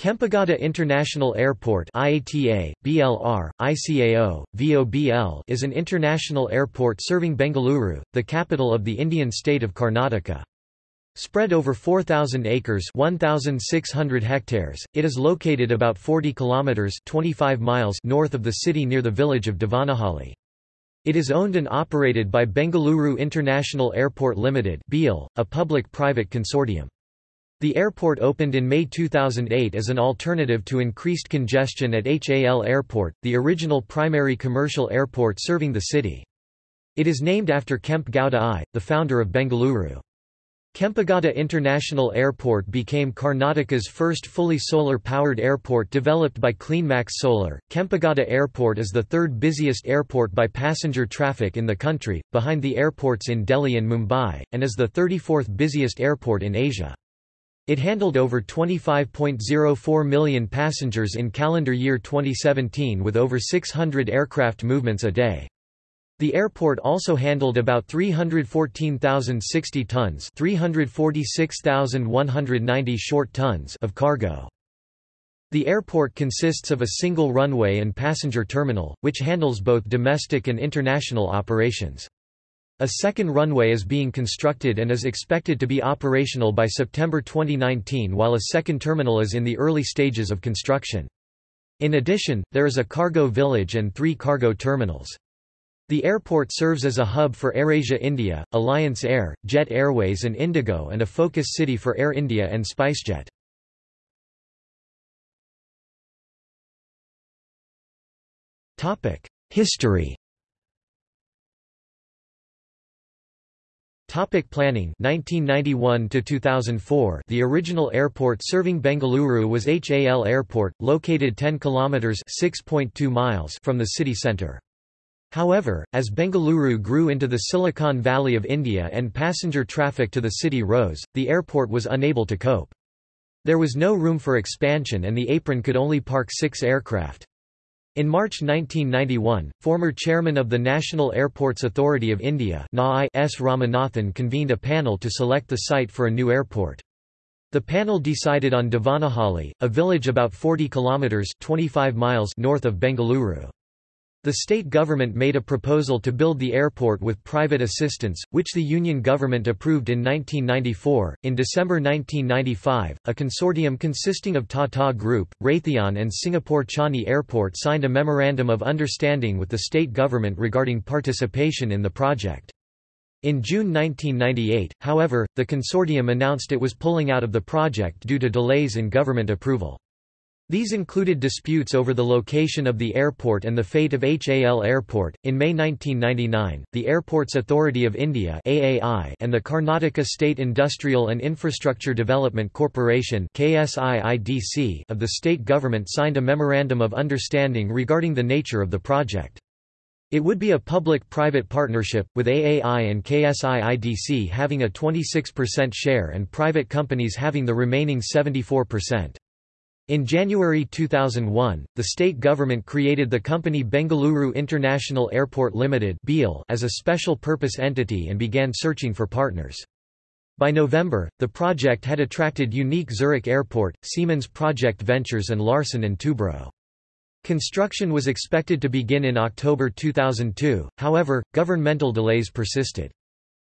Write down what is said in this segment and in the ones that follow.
Kempegowda International Airport IATA, BLR, ICAO, VOBL is an international airport serving Bengaluru, the capital of the Indian state of Karnataka. Spread over 4,000 acres 1,600 hectares, it is located about 40 kilometres 25 miles north of the city near the village of Devanahalli. It is owned and operated by Bengaluru International Airport Limited a public-private consortium. The airport opened in May 2008 as an alternative to increased congestion at HAL Airport, the original primary commercial airport serving the city. It is named after Kempe Gowda I, the founder of Bengaluru. Kempegowda International Airport became Karnataka's first fully solar-powered airport developed by CleanMax Solar. Kempegowda Airport is the third busiest airport by passenger traffic in the country, behind the airports in Delhi and Mumbai, and is the 34th busiest airport in Asia. It handled over 25.04 million passengers in calendar year 2017 with over 600 aircraft movements a day. The airport also handled about 314,060 tons 346,190 short tons of cargo. The airport consists of a single runway and passenger terminal, which handles both domestic and international operations. A second runway is being constructed and is expected to be operational by September 2019 while a second terminal is in the early stages of construction. In addition, there is a cargo village and three cargo terminals. The airport serves as a hub for AirAsia India, Alliance Air, Jet Airways and Indigo and a focus city for Air India and SpiceJet. History Topic planning. 1991 to 2004 The original airport serving Bengaluru was HAL Airport located 10 kilometers 6.2 miles from the city center. However as Bengaluru grew into the Silicon Valley of India and passenger traffic to the city rose the airport was unable to cope. There was no room for expansion and the apron could only park 6 aircraft in March 1991, former chairman of the National Airports Authority of India S. Ramanathan convened a panel to select the site for a new airport. The panel decided on Devanahalli, a village about 40 kilometres 25 miles north of Bengaluru. The state government made a proposal to build the airport with private assistance, which the Union government approved in 1994. In December 1995, a consortium consisting of Tata Group, Raytheon, and Singapore Changi Airport signed a Memorandum of Understanding with the state government regarding participation in the project. In June 1998, however, the consortium announced it was pulling out of the project due to delays in government approval. These included disputes over the location of the airport and the fate of HAL Airport. In May 1999, the Airports Authority of India (AAI) and the Karnataka State Industrial and Infrastructure Development Corporation (KSIIDC) of the state government signed a memorandum of understanding regarding the nature of the project. It would be a public-private partnership, with AAI and KSIIDC having a 26% share and private companies having the remaining 74%. In January 2001, the state government created the company Bengaluru International Airport Limited as a special purpose entity and began searching for partners. By November, the project had attracted Unique Zurich Airport, Siemens Project Ventures and Larsen & Toubro. Construction was expected to begin in October 2002, however, governmental delays persisted.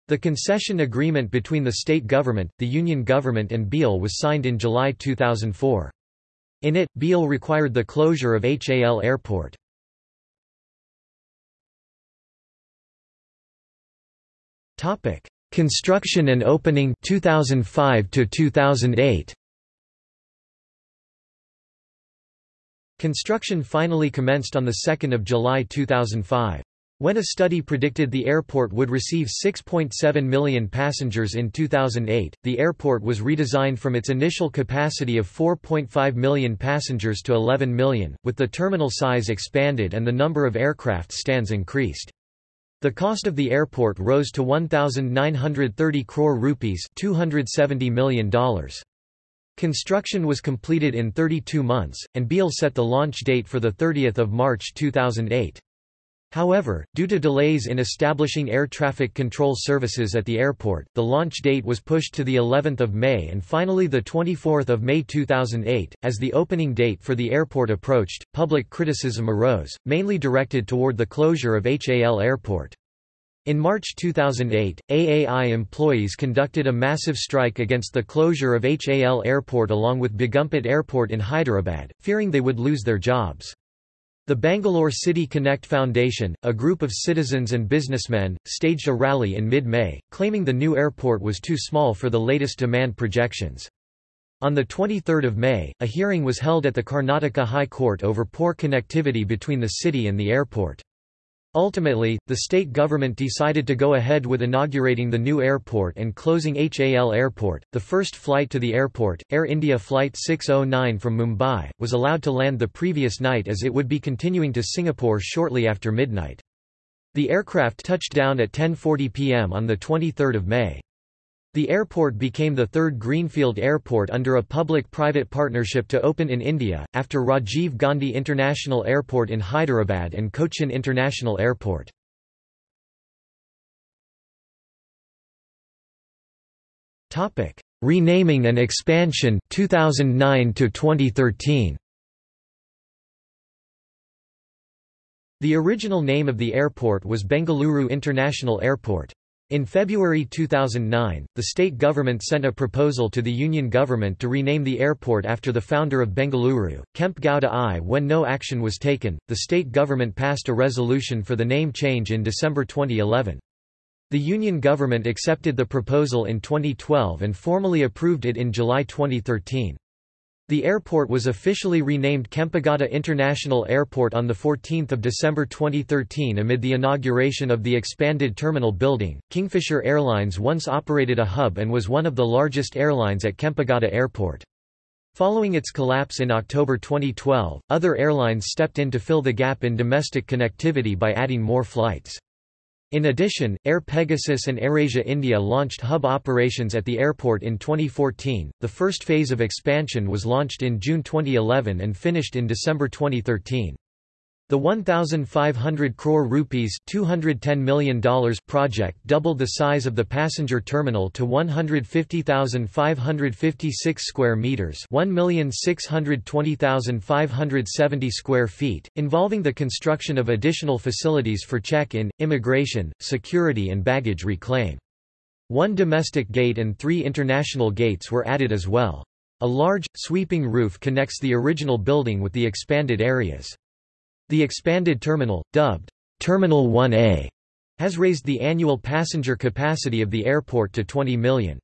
The concession agreement between the state government, the union government and BIAL was signed in July 2004. In it, BIAL required the closure of HAL Airport. Construction and opening 2005 to 2008. Construction finally commenced on the 2nd of July 2005. When a study predicted the airport would receive 6.7 million passengers in 2008, the airport was redesigned from its initial capacity of 4.5 million passengers to 11 million, with the terminal size expanded and the number of aircraft stands increased. The cost of the airport rose to 1,930 crore rupees $270 million. Construction was completed in 32 months, and BIAL set the launch date for 30 March 2008. However, due to delays in establishing air traffic control services at the airport, the launch date was pushed to the 11th of May and finally the 24th of May 2008. As the opening date for the airport approached, public criticism arose, mainly directed toward the closure of HAL Airport. In March 2008, AAI employees conducted a massive strike against the closure of HAL Airport along with Begumpet Airport in Hyderabad, fearing they would lose their jobs. The Bangalore City Connect Foundation, a group of citizens and businessmen, staged a rally in mid-May, claiming the new airport was too small for the latest demand projections. On 23 May, a hearing was held at the Karnataka High Court over poor connectivity between the city and the airport. Ultimately, the state government decided to go ahead with inaugurating the new airport and closing HAL Airport. The first flight to the airport, Air India Flight 609 from Mumbai, was allowed to land the previous night as it would be continuing to Singapore shortly after midnight. The aircraft touched down at 10.40 pm on 23 May. The airport became the third greenfield airport under a public-private partnership to open in India, after Rajiv Gandhi International Airport in Hyderabad and Cochin International Airport. Renaming and expansion 2009 to 2013. The original name of the airport was Bengaluru International Airport. In February 2009, the state government sent a proposal to the union government to rename the airport after the founder of Bengaluru, Kempe Gowda I. When no action was taken, the state government passed a resolution for the name change in December 2011. The union government accepted the proposal in 2012 and formally approved it in July 2013. The airport was officially renamed Kempegowda International Airport on 14 December 2013 amid the inauguration of the expanded terminal building. Kingfisher Airlines once operated a hub and was one of the largest airlines at Kempegowda Airport. Following its collapse in October 2012, other airlines stepped in to fill the gap in domestic connectivity by adding more flights. In addition, Air Pegasus and AirAsia India launched hub operations at the airport in 2014. The first phase of expansion was launched in June 2011 and finished in December 2013. The 1,500 crore rupees $210 million project doubled the size of the passenger terminal to 150,556 square meters 1,620,570 square feet, involving the construction of additional facilities for check-in, immigration, security and baggage reclaim. One domestic gate and three international gates were added as well. A large, sweeping roof connects the original building with the expanded areas. The expanded terminal, dubbed Terminal 1A, has raised the annual passenger capacity of the airport to 20 million.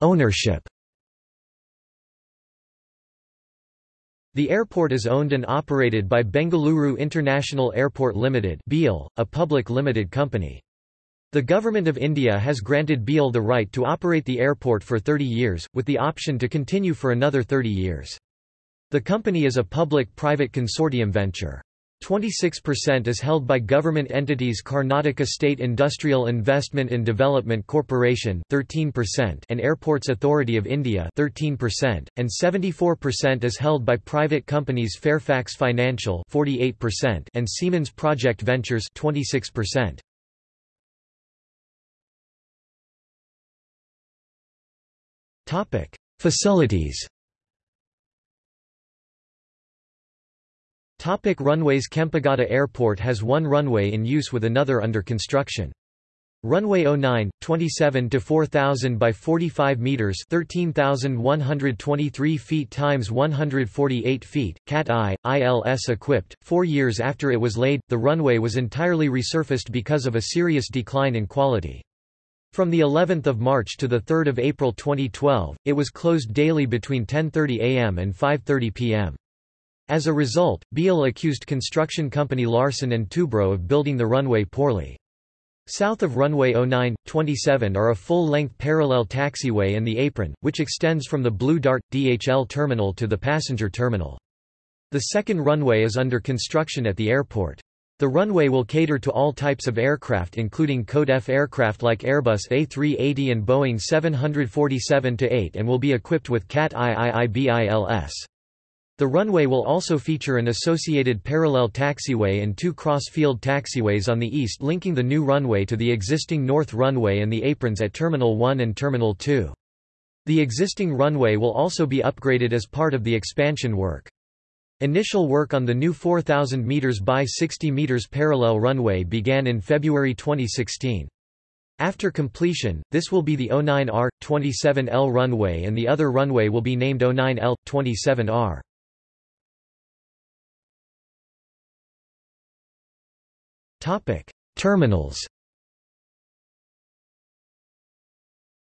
Ownership The airport is owned and operated by Bengaluru International Airport Limited a public limited company. The Government of India has granted BIAL the right to operate the airport for 30 years, with the option to continue for another 30 years. The company is a public-private consortium venture. 26% is held by government entities Karnataka State Industrial Investment and Development Corporation 13% and Airports Authority of India 13%, and 74% is held by private companies Fairfax Financial 48% and Siemens Project Ventures 26%. Topic: Facilities. Topic runways Kempegowda Airport has one runway in use with another under construction. Runway 09, 27 to 4000 by 45 meters, 13123 feet times 148 feet, Cat I, ILS equipped. 4 years after it was laid, the runway was entirely resurfaced because of a serious decline in quality. From the 11th of March to the 3rd of April 2012, it was closed daily between 10:30 a.m. and 5:30 p.m. As a result, BIAL accused construction company Larsen & Toubro of building the runway poorly. South of runway 09, 27 are a full-length parallel taxiway and the apron, which extends from the Blue Dart DHL terminal to the passenger terminal. The second runway is under construction at the airport. The runway will cater to all types of aircraft including Code F aircraft like Airbus A380 and Boeing 747-8 and will be equipped with CAT IIIB ILS. The runway will also feature an associated parallel taxiway and two cross-field taxiways on the east linking the new runway to the existing north runway and the aprons at Terminal 1 and Terminal 2. The existing runway will also be upgraded as part of the expansion work. Initial work on the new 4,000 meters by 60 meters parallel runway began in February 2016. After completion, this will be the 09R, 27L runway and the other runway will be named 09L, 27R. Topic: Terminals.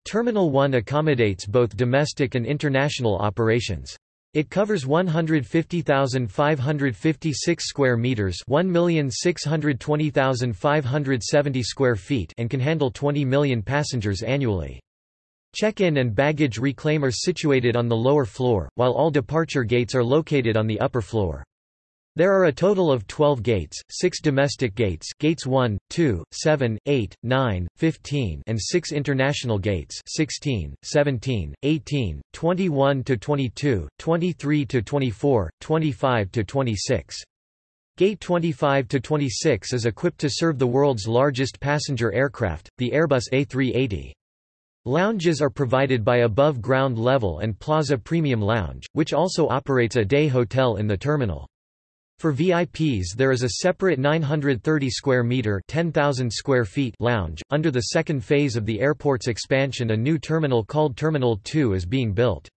Terminal 1 accommodates both domestic and international operations. It covers 150,556 square meters, 1,620,570 square feet, and can handle 20 million passengers annually. Check-in and baggage reclaim are situated on the lower floor, while all departure gates are located on the upper floor. There are a total of 12 gates, 6 domestic gates gates 1, 2, 7, 8, 9, 15 and 6 international gates 16, 17, 18, 21-22, 23-24, 25-26. Gate 25-26 is equipped to serve the world's largest passenger aircraft, the Airbus A380. Lounges are provided by Above Ground Level and Plaza Premium Lounge, which also operates a day hotel in the terminal. For VIPs there is a separate 930 square meter 10,000 square feet lounge. Under the second phase of the airport's expansion a new terminal called Terminal 2 is being built.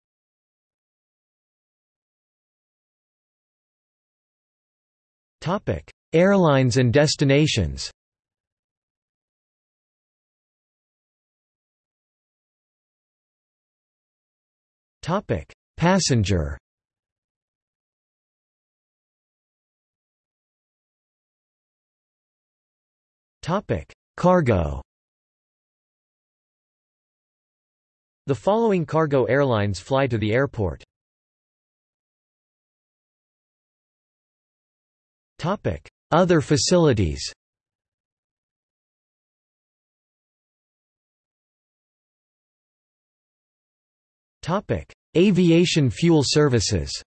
Topic: Airlines and destinations. Topic: Passenger Topic: Cargo. The following cargo airlines fly to the airport. Topic: Other facilities. Topic: Aviation fuel services.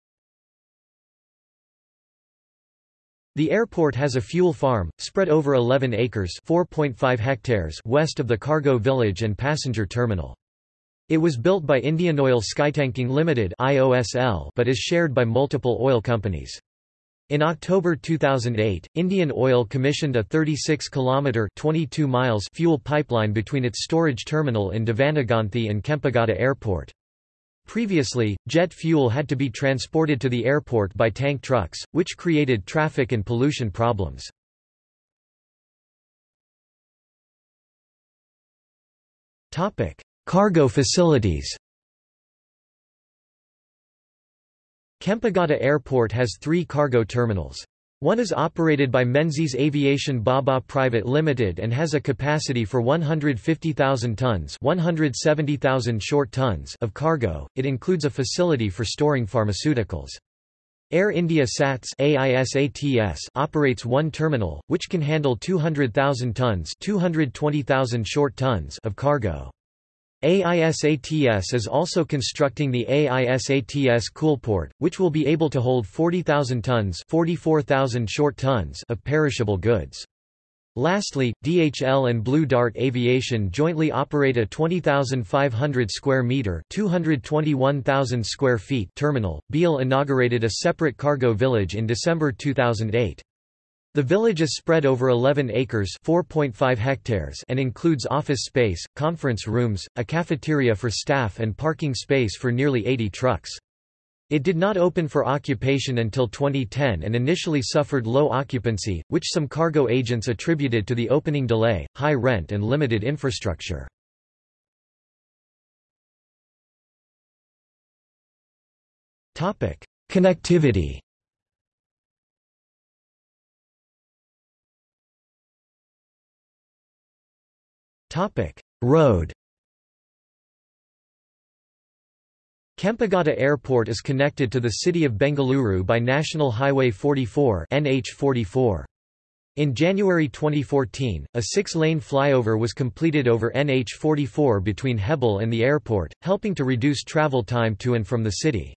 The airport has a fuel farm, spread over 11 acres hectares west of the cargo village and passenger terminal. It was built by Indian Oil Skytanking Limited but is shared by multiple oil companies. In October 2008, Indian Oil commissioned a 36-kilometre fuel pipeline between its storage terminal in Devanagonthi and Kempegowda Airport. Previously, jet fuel had to be transported to the airport by tank trucks, which created traffic and pollution problems. Cargo facilities Kempegowda Airport has three cargo terminals. One is operated by Menzies Aviation Bobba Private Limited and has a capacity for 150,000 tons, 170,000 short tons of cargo. It includes a facility for storing pharmaceuticals. Air India SATS AISATS operates one terminal, which can handle 200,000 tons 220,000 short tons of cargo. AISATS is also constructing the AISATS Coolport, which will be able to hold 40,000 tons 44,000 short tons of perishable goods. Lastly, DHL and Blue Dart Aviation jointly operate a 20,500 square meter (221,000 square feet) terminal. BIAL inaugurated a separate cargo village in December 2008. The village is spread over 11 acres hectares and includes office space, conference rooms, a cafeteria for staff and parking space for nearly 80 trucks. It did not open for occupation until 2010 and initially suffered low occupancy, which some cargo agents attributed to the opening delay, high rent and limited infrastructure. Connectivity Topic: Road. Kempegowda Airport is connected to the city of Bengaluru by National Highway 44 NH44. In January 2014, a six-lane flyover was completed over NH44 between Hebbal and the airport, helping to reduce travel time to and from the city.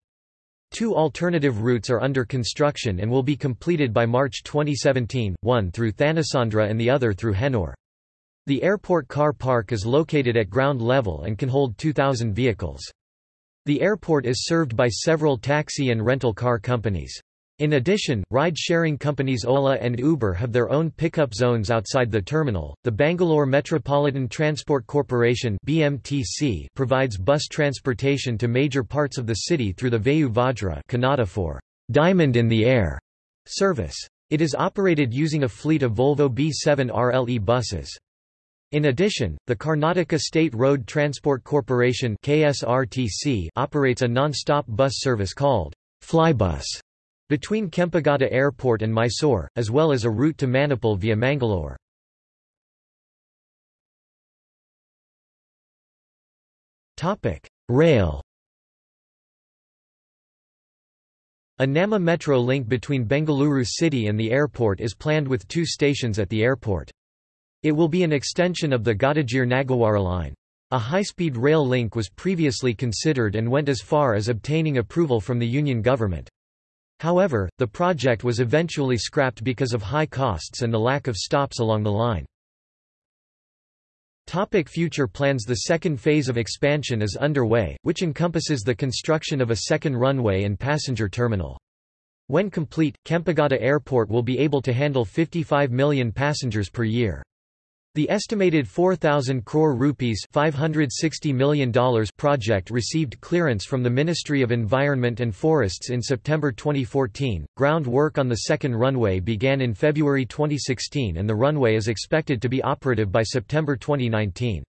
Two alternative routes are under construction and will be completed by March 2017, one through Thanisandra and the other through Hennur. The airport car park is located at ground level and can hold 2,000 vehicles. The airport is served by several taxi and rental car companies. In addition, ride-sharing companies Ola and Uber have their own pickup zones outside the terminal. The Bangalore Metropolitan Transport Corporation (BMTC) provides bus transportation to major parts of the city through the Vayu Vajra Kannada for Diamond in the Air service. It is operated using a fleet of Volvo B7 RLE buses. In addition, the Karnataka State Road Transport Corporation (KSRTC) operates a non-stop bus service called Flybus between Kempegowda Airport and Mysore, as well as a route to Manipal via Mangalore. Rail A Namma metro link between Bengaluru city and the airport is planned with two stations at the airport. It will be an extension of the Gottigere-Nagawara line. A high-speed rail link was previously considered and went as far as obtaining approval from the Union government. However, the project was eventually scrapped because of high costs and the lack of stops along the line. Topic future plans The second phase of expansion is underway, which encompasses the construction of a second runway and passenger terminal. When complete, Kempegowda Airport will be able to handle 55 million passengers per year. The estimated 4,000 crore rupees $560 million project received clearance from the Ministry of Environment and Forests in September 2014. Ground work on the second runway began in February 2016 and the runway is expected to be operative by September 2019.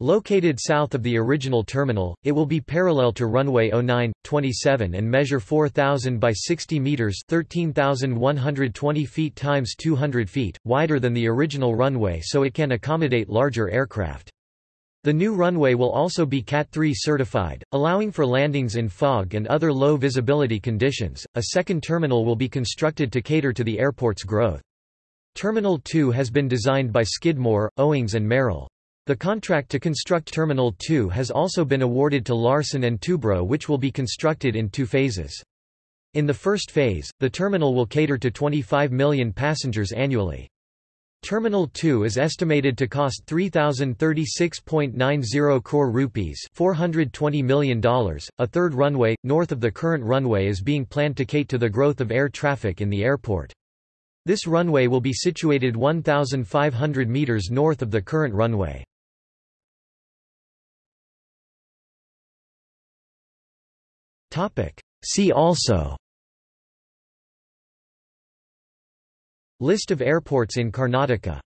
Located south of the original terminal, it will be parallel to runway 09, 27 and measure 4,000 by 60 meters (13,120 feet times 200 feet), wider than the original runway so it can accommodate larger aircraft. The new runway will also be Cat 3 certified, allowing for landings in fog and other low visibility conditions. A second terminal will be constructed to cater to the airport's growth. Terminal 2 has been designed by Skidmore, Owings and Merrill. The contract to construct Terminal 2 has also been awarded to Larsen & Toubro which will be constructed in two phases. In the first phase, the terminal will cater to 25 million passengers annually. Terminal 2 is estimated to cost 3036.90 crore rupees, $420 million. A third runway north of the current runway is being planned to cater to the growth of air traffic in the airport. This runway will be situated 1500 meters north of the current runway. See also. List of airports in Karnataka